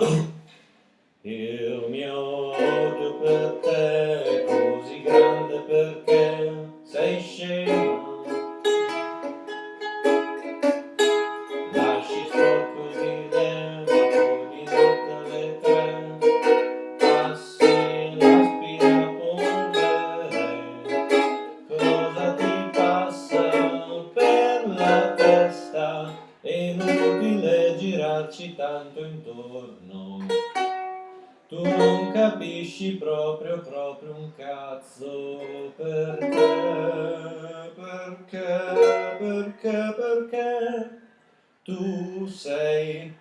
Il mio odio per te è così grande perché sei scema. Lasci sporco il dentro di notte alle tre, passi l'aspirapolvere. Cosa ti passa per la testa? Inutile girarci tanto intorno. Tu non capisci proprio, proprio un cazzo perché, perché, perché, perché tu sei.